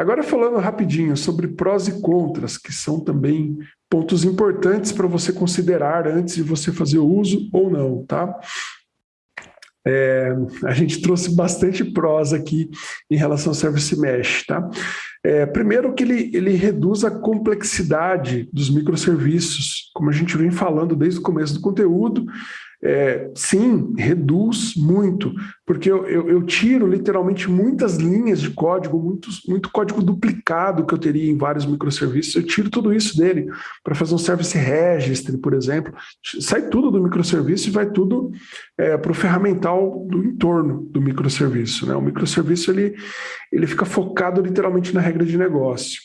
Agora falando rapidinho sobre prós e contras, que são também pontos importantes para você considerar antes de você fazer o uso ou não, tá? É, a gente trouxe bastante prós aqui em relação ao Service Mesh, tá? É, primeiro que ele, ele reduz a complexidade dos microserviços, como a gente vem falando desde o começo do conteúdo, é, sim, reduz muito, porque eu, eu, eu, tiro literalmente muitas linhas de código, muitos, muito código duplicado que eu teria em vários microserviços, eu tiro tudo isso dele para fazer um service registry, por exemplo, sai tudo do microserviço e vai tudo é, para o ferramental do entorno do microserviço. Né? O microserviço ele, ele fica focado literalmente na regra de negócio.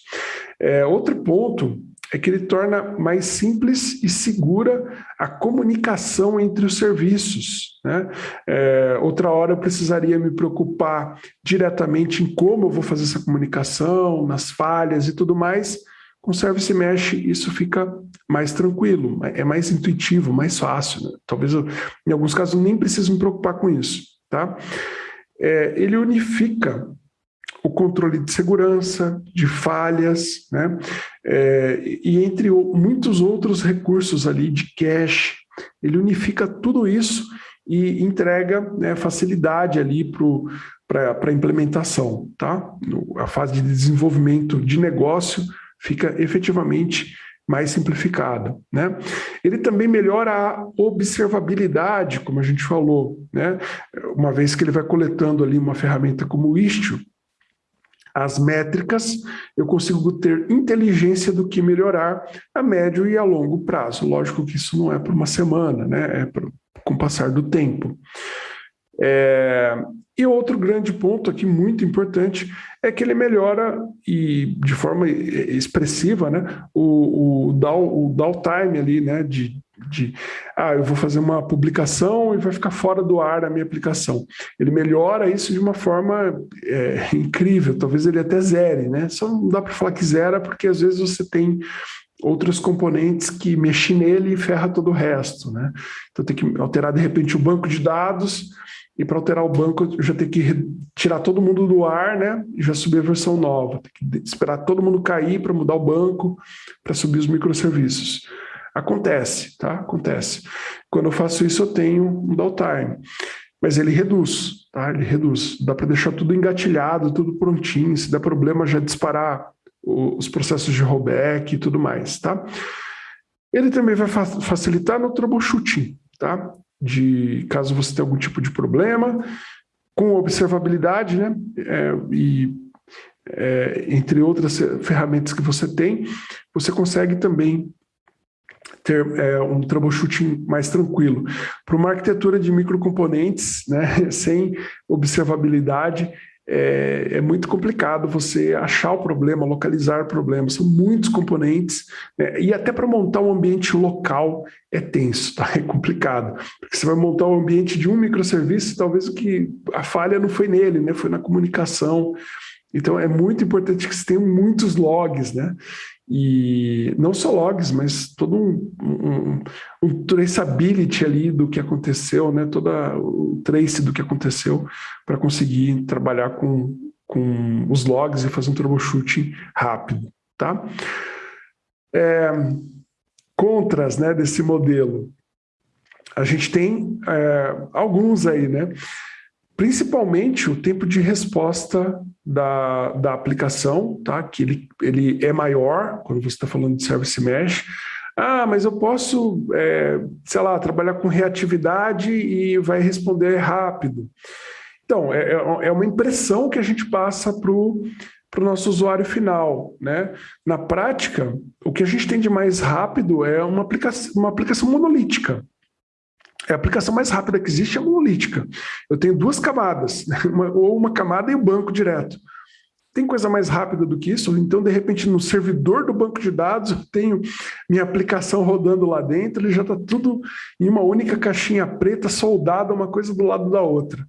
É, outro ponto é que ele torna mais simples e segura a comunicação entre os serviços. Né? É, outra hora eu precisaria me preocupar diretamente em como eu vou fazer essa comunicação, nas falhas e tudo mais. Com o Service Mesh isso fica mais tranquilo, é mais intuitivo, mais fácil. Né? Talvez eu, em alguns casos, nem precise me preocupar com isso. Tá? É, ele unifica o controle de segurança, de falhas, né? É, e entre muitos outros recursos ali de cache, ele unifica tudo isso e entrega né, facilidade ali para a implementação, tá? A fase de desenvolvimento de negócio fica efetivamente mais simplificada. Né? Ele também melhora a observabilidade, como a gente falou, né? uma vez que ele vai coletando ali uma ferramenta como o Istio, as métricas, eu consigo ter inteligência do que melhorar a médio e a longo prazo. Lógico que isso não é por uma semana, né? é por, com o passar do tempo. É, e outro grande ponto aqui, muito importante, é que ele melhora, e de forma expressiva, né, o, o, down, o downtime ali, né, de, de, ah, eu vou fazer uma publicação e vai ficar fora do ar a minha aplicação. Ele melhora isso de uma forma é, incrível, talvez ele até zere, né? Só não dá para falar que zera, porque às vezes você tem outros componentes que mexem nele e ferra todo o resto, né? Então tem que alterar de repente o banco de dados, e para alterar o banco eu já tenho que tirar todo mundo do ar, né? E já subir a versão nova. Tem que esperar todo mundo cair para mudar o banco, para subir os microserviços. Acontece, tá? Acontece. Quando eu faço isso, eu tenho um downtime. Mas ele reduz, tá? Ele reduz. Dá para deixar tudo engatilhado, tudo prontinho. Se der problema, já disparar os processos de rollback e tudo mais, tá? Ele também vai facilitar no troubleshooting, tá? De caso você tenha algum tipo de problema, com observabilidade, né? É, e é, entre outras ferramentas que você tem, você consegue também ter é, um troubleshooting mais tranquilo. Para uma arquitetura de microcomponentes, né, sem observabilidade, é, é, muito complicado você achar o problema, localizar o problema. São muitos componentes, né, e até para montar um ambiente local é tenso, tá? é complicado. Porque você vai montar um ambiente de um microserviço, talvez o que a falha não foi nele, né, foi na comunicação. Então é muito importante que você tenha muitos logs, né? E não só logs, mas todo um, um, um traceability ali do que aconteceu, né? Toda o trace do que aconteceu para conseguir trabalhar com, com os logs e fazer um troubleshooting rápido, tá? É, contras né, desse modelo. A gente tem é, alguns aí, né? Principalmente o tempo de resposta da, da aplicação, tá? que ele, ele é maior quando você está falando de Service Mesh. Ah, mas eu posso, é, sei lá, trabalhar com reatividade e vai responder rápido. Então, é, é, é uma impressão que a gente passa para o nosso usuário final. Né? Na prática, o que a gente tem de mais rápido é uma aplicação, uma aplicação monolítica. É a aplicação mais rápida que existe é a monolítica. Eu tenho duas camadas, né? uma, ou uma camada e o um banco direto. Tem coisa mais rápida do que isso? Então, de repente, no servidor do banco de dados, eu tenho minha aplicação rodando lá dentro, ele já está tudo em uma única caixinha preta, soldada uma coisa do lado da outra.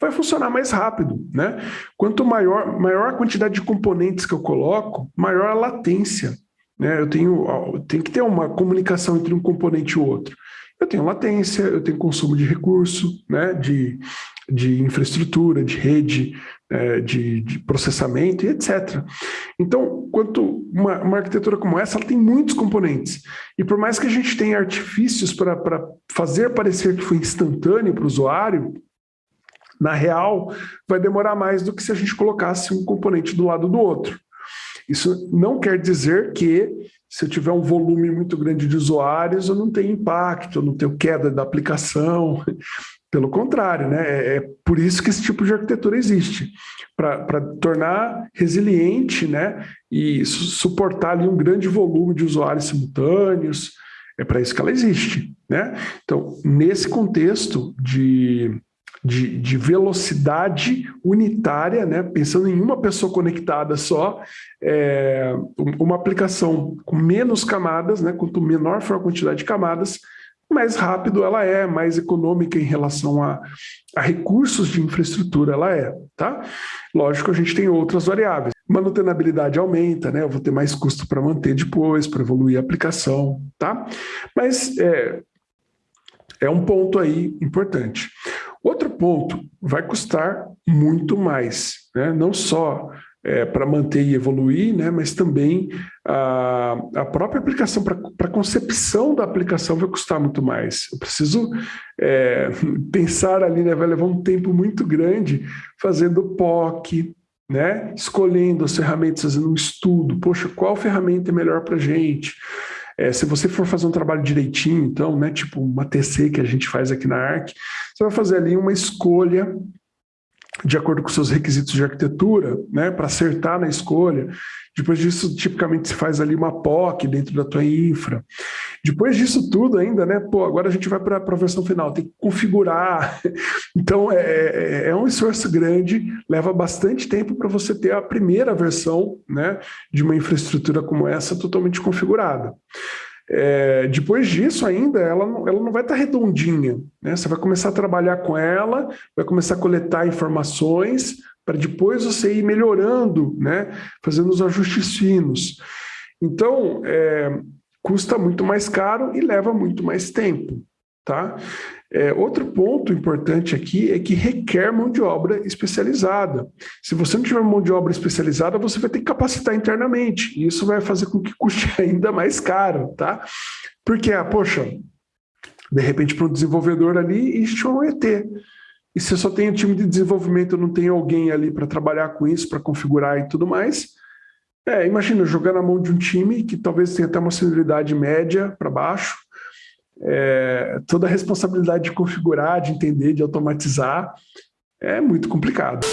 Vai funcionar mais rápido, né? Quanto maior, maior a quantidade de componentes que eu coloco, maior a latência. Né? Eu tenho, tem que ter uma comunicação entre um componente e o outro eu tenho latência, eu tenho consumo de recurso, né, de, de infraestrutura, de rede, é, de, de, processamento e etc. Então, quanto uma, uma, arquitetura como essa, ela tem muitos componentes. E por mais que a gente tenha artifícios para fazer parecer que foi instantâneo para o usuário, na real, vai demorar mais do que se a gente colocasse um componente do lado do outro. Isso não quer dizer que se eu tiver um volume muito grande de usuários, eu não tenho impacto, eu não tenho queda da aplicação. Pelo contrário, né? É, é por isso que esse tipo de arquitetura existe, para tornar resiliente né? e su suportar ali um grande volume de usuários simultâneos. É para isso que ela existe. Né? Então, nesse contexto de de, de, velocidade unitária, né? pensando em uma pessoa conectada só, é, uma aplicação com menos camadas, né? quanto menor for a quantidade de camadas, mais rápido ela é, mais econômica em relação a, a recursos de infraestrutura ela é. Tá? Lógico, a gente tem outras variáveis. Manutenabilidade aumenta, né? eu vou ter mais custo para manter depois, para evoluir a aplicação. Tá? Mas é, é um ponto aí importante. Outro ponto, vai custar muito mais, né? não só é, para manter e evoluir, né? mas também a, a própria aplicação, para a concepção da aplicação vai custar muito mais. Eu preciso é, pensar ali, né? vai levar um tempo muito grande fazendo POC, né? escolhendo as ferramentas, fazendo um estudo, poxa, qual ferramenta é melhor para a gente? É, se você for fazer um trabalho direitinho, então, né, tipo uma TC que a gente faz aqui na ARC, você vai fazer ali uma escolha de acordo com seus requisitos de arquitetura, né, para acertar na escolha. Depois disso, tipicamente se faz ali uma POC dentro da tua infra. Depois disso tudo ainda, né, pô, agora a gente vai para a versão final, tem que configurar. Então, é, é, é um esforço grande, leva bastante tempo para você ter a primeira versão, né, de uma infraestrutura como essa totalmente configurada. É, depois disso ainda, ela não, ela não vai estar tá redondinha. Né? Você vai começar a trabalhar com ela, vai começar a coletar informações para depois você ir melhorando, né? fazendo os ajustes finos. Então, é, custa muito mais caro e leva muito mais tempo. Tá? É, outro ponto importante aqui é que requer mão de obra especializada. Se você não tiver mão de obra especializada, você vai ter que capacitar internamente, e isso vai fazer com que custe ainda mais caro, tá? Porque, ah, poxa, de repente para um desenvolvedor ali, existe um ET. E se eu só tenho time de desenvolvimento, não tenho alguém ali para trabalhar com isso, para configurar e tudo mais, é, imagina, jogar na mão de um time que talvez tenha até uma senioridade média para baixo, é, toda a responsabilidade de configurar, de entender, de automatizar, é muito complicado.